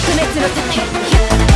滅の時。